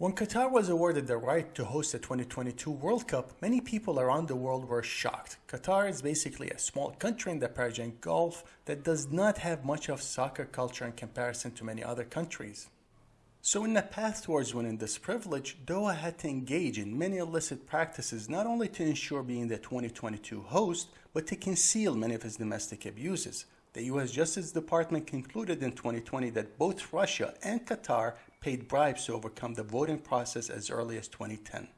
When Qatar was awarded the right to host the 2022 World Cup, many people around the world were shocked. Qatar is basically a small country in the Persian Gulf that does not have much of soccer culture in comparison to many other countries. So in the path towards winning this privilege, Doha had to engage in many illicit practices not only to ensure being the 2022 host, but to conceal many of its domestic abuses. The US Justice Department concluded in 2020 that both Russia and Qatar paid bribes to overcome the voting process as early as 2010.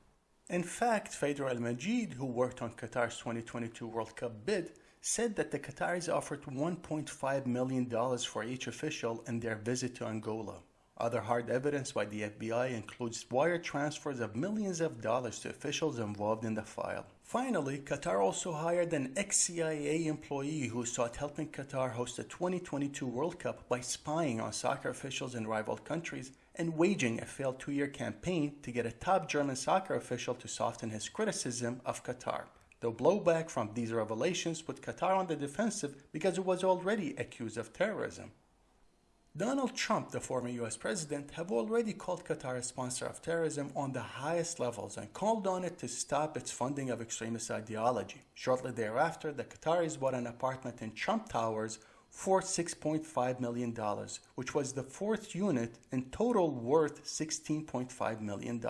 In fact, Phaedra Al-Majid, who worked on Qatar's 2022 World Cup bid, said that the Qataris offered $1.5 million for each official in their visit to Angola. Other hard evidence by the FBI includes wire transfers of millions of dollars to officials involved in the file. Finally, Qatar also hired an ex-CIA employee who sought helping Qatar host the 2022 World Cup by spying on soccer officials in rival countries and waging a failed two-year campaign to get a top German soccer official to soften his criticism of Qatar. The blowback from these revelations put Qatar on the defensive because it was already accused of terrorism. Donald Trump, the former US president, have already called Qatar a sponsor of terrorism on the highest levels and called on it to stop its funding of extremist ideology. Shortly thereafter, the Qataris bought an apartment in Trump Towers for $6.5 million, which was the fourth unit in total worth $16.5 million.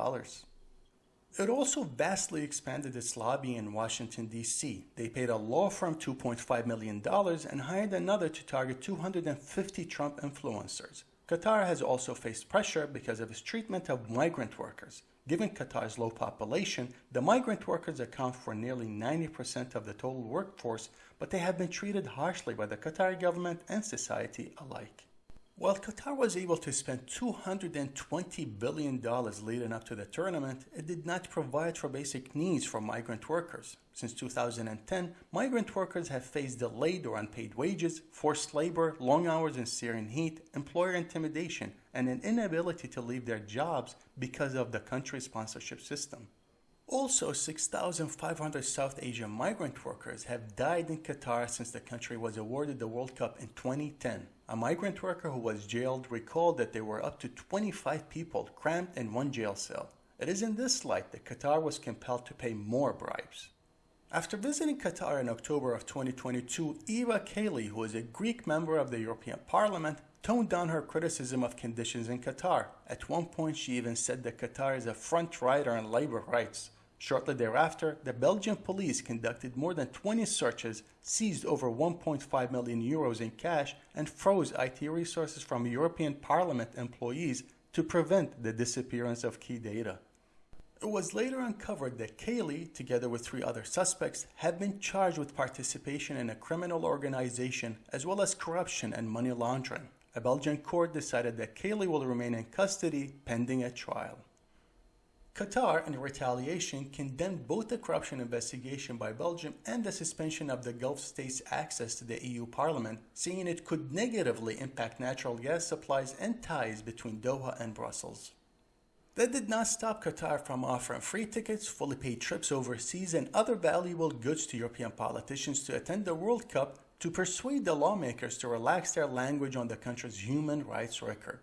It also vastly expanded its lobbying in Washington, D.C. They paid a law firm $2.5 million and hired another to target 250 Trump influencers. Qatar has also faced pressure because of its treatment of migrant workers. Given Qatar's low population, the migrant workers account for nearly 90% of the total workforce, but they have been treated harshly by the Qatari government and society alike. While Qatar was able to spend $220 billion leading up to the tournament, it did not provide for basic needs for migrant workers. Since 2010, migrant workers have faced delayed or unpaid wages, forced labor, long hours in searing heat, employer intimidation, and an inability to leave their jobs because of the country's sponsorship system. Also, 6,500 South Asian migrant workers have died in Qatar since the country was awarded the World Cup in 2010. A migrant worker who was jailed recalled that there were up to 25 people cramped in one jail cell. It is in this light that Qatar was compelled to pay more bribes. After visiting Qatar in October of 2022, Eva Kaili, who is a Greek member of the European Parliament, toned down her criticism of conditions in Qatar. At one point, she even said that Qatar is a front rider in labor rights. Shortly thereafter, the Belgian police conducted more than 20 searches, seized over 1.5 million euros in cash, and froze IT resources from European Parliament employees to prevent the disappearance of key data. It was later uncovered that Kaili, together with three other suspects, had been charged with participation in a criminal organization as well as corruption and money laundering. A Belgian court decided that Kaili will remain in custody pending a trial. Qatar, in retaliation, condemned both the corruption investigation by Belgium and the suspension of the Gulf states' access to the EU Parliament, saying it could negatively impact natural gas supplies and ties between Doha and Brussels. That did not stop Qatar from offering free tickets, fully paid trips overseas, and other valuable goods to European politicians to attend the World Cup to persuade the lawmakers to relax their language on the country's human rights record.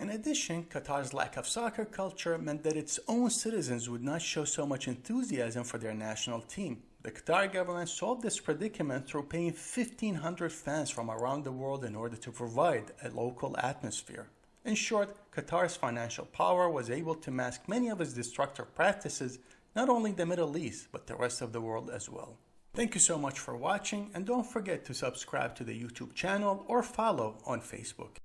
In addition, Qatar's lack of soccer culture meant that its own citizens would not show so much enthusiasm for their national team. The Qatar government solved this predicament through paying 1,500 fans from around the world in order to provide a local atmosphere. In short, Qatar's financial power was able to mask many of its destructive practices, not only in the Middle East, but the rest of the world as well. Thank you so much for watching and don't forget to subscribe to the YouTube channel or follow on Facebook.